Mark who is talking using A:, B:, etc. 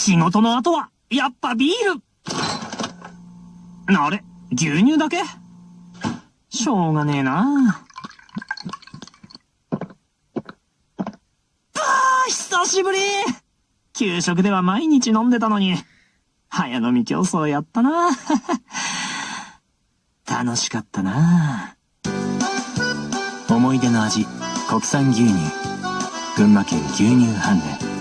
A: 仕事の後は、やっぱビール。あれ牛乳だけ？しょうがねえな。あ久しぶり。給食では毎日飲んでたのに、早飲み競争やったな。楽しかったな。思い出の味、国産牛乳。群馬県牛乳飯ン。